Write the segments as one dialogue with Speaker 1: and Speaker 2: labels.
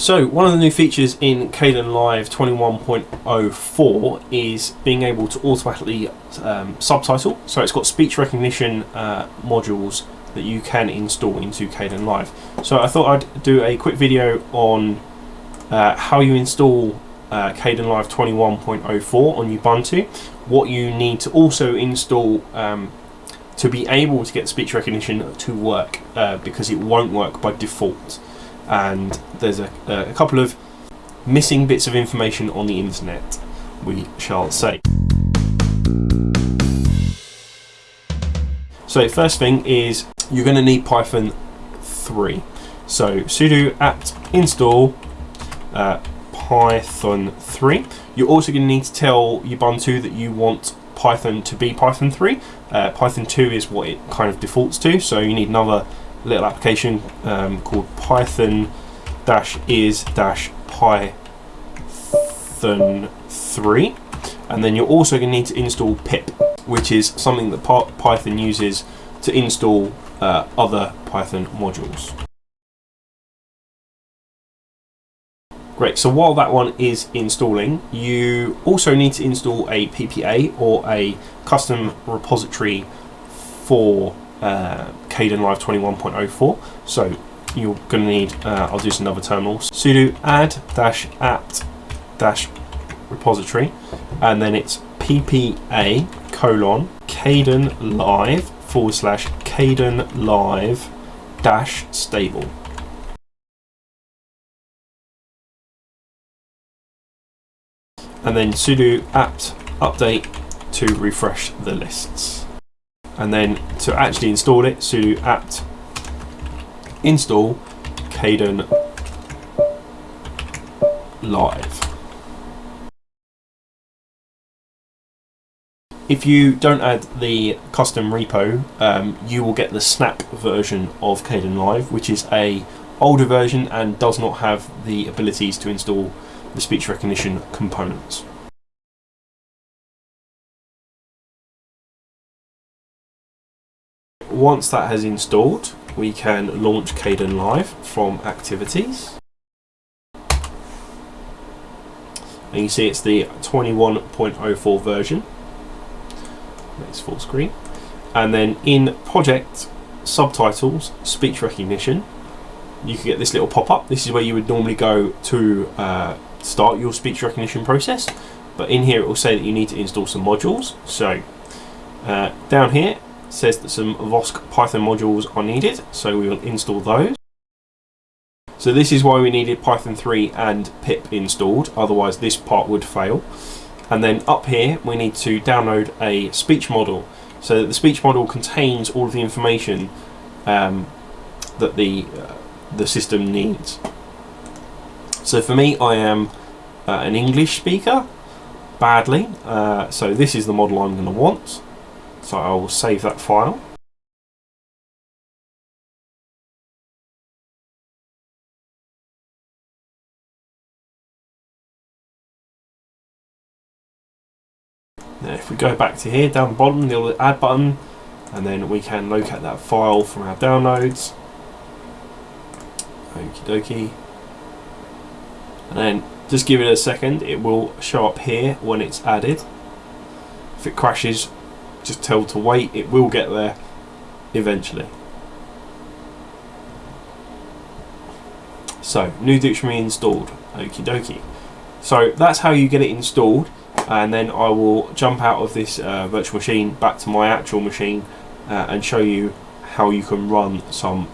Speaker 1: So one of the new features in Kdenlive 21.04 is being able to automatically um, subtitle. So it's got speech recognition uh, modules that you can install into Kdenlive. So I thought I'd do a quick video on uh, how you install uh, Kdenlive 21.04 on Ubuntu, what you need to also install um, to be able to get speech recognition to work uh, because it won't work by default and there's a, a couple of missing bits of information on the internet, we shall say. So first thing is you're going to need Python 3. So sudo apt install uh, Python 3. You're also going to need to tell Ubuntu that you want Python to be Python 3. Uh, Python 2 is what it kind of defaults to, so you need another little application um, called Python dash is dash Python 3 and then you're also going to need to install pip which is something that Python uses to install uh, other Python modules. Great, so while that one is installing, you also need to install a PPA or a custom repository for uh, Kdenlive 21.04. So you're going to need, uh, I'll do some other terminals, sudo add dash apt dash repository, and then it's ppa colon Kdenlive forward slash Kdenlive dash stable. And then sudo apt update to refresh the lists and then to actually install it sudo apt install Kden live. If you don't add the custom repo um, you will get the snap version of Kdenlive which is a older version and does not have the abilities to install the speech recognition components once that has installed, we can launch Kdenlive from activities. And you see it's the 21.04 version. It's full screen. And then in project subtitles, speech recognition, you can get this little pop-up. This is where you would normally go to uh, start your speech recognition process. But in here it will say that you need to install some modules. So uh, down here says that some Vosk Python modules are needed, so we will install those. So this is why we needed Python 3 and pip installed, otherwise this part would fail. And then up here we need to download a speech model. So that the speech model contains all of the information um, that the, uh, the system needs. So for me I am uh, an English speaker, badly, uh, so this is the model I'm going to want. So I will save that file. Now if we go back to here, down the bottom, the little add button, and then we can locate that file from our downloads. Okie dokie. And then just give it a second, it will show up here when it's added. If it crashes, just tell to wait, it will get there eventually. So, new dictionary installed, okie dokie. So that's how you get it installed and then I will jump out of this uh, virtual machine back to my actual machine uh, and show you how you can run some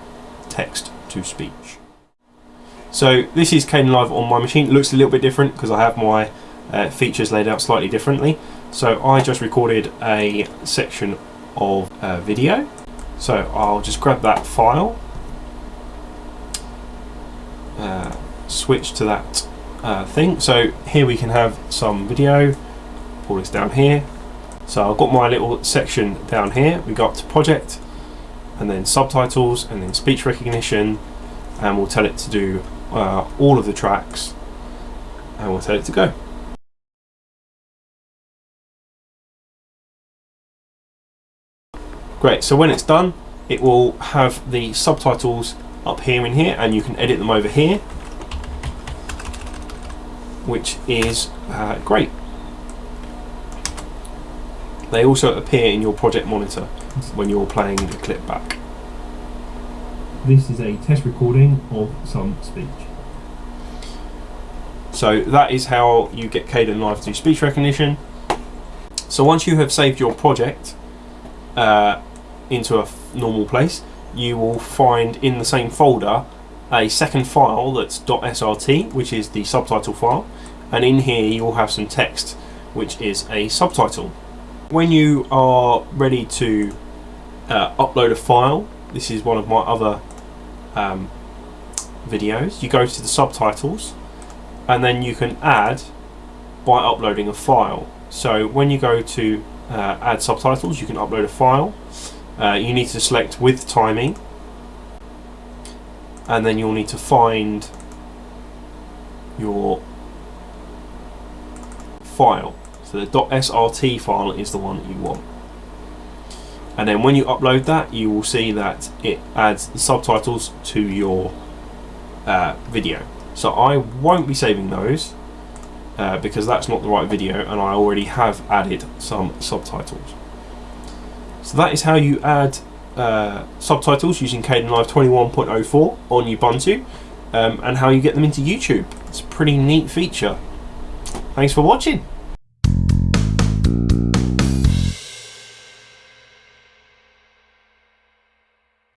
Speaker 1: text to speech. So this is Kdenlive on my machine. It looks a little bit different because I have my uh, features laid out slightly differently. So I just recorded a section of uh, video. So I'll just grab that file, uh, switch to that uh, thing. So here we can have some video, pull this down here. So I've got my little section down here. We got project and then subtitles and then speech recognition and we'll tell it to do uh, all of the tracks and we'll tell it to go. Great, so when it's done, it will have the subtitles up here in here and you can edit them over here. which is uh, great. They also appear in your project monitor when you're playing the clip back.
Speaker 2: This is a test recording of some speech.
Speaker 1: So that is how you get Kdenlive to do speech recognition. So once you have saved your project uh, into a normal place, you will find in the same folder a second file that's .srt, which is the subtitle file, and in here you will have some text, which is a subtitle. When you are ready to uh, upload a file, this is one of my other um, videos. You go to the subtitles, and then you can add by uploading a file. So when you go to uh, add subtitles, you can upload a file. Uh, you need to select with timing, and then you'll need to find your file. So the .srt file is the one that you want. And then when you upload that, you will see that it adds the subtitles to your uh, video. So I won't be saving those uh, because that's not the right video and I already have added some subtitles. So that is how you add uh, subtitles using Kdenlive 21.04 on Ubuntu um, and how you get them into YouTube. It's a pretty neat feature. Thanks for watching.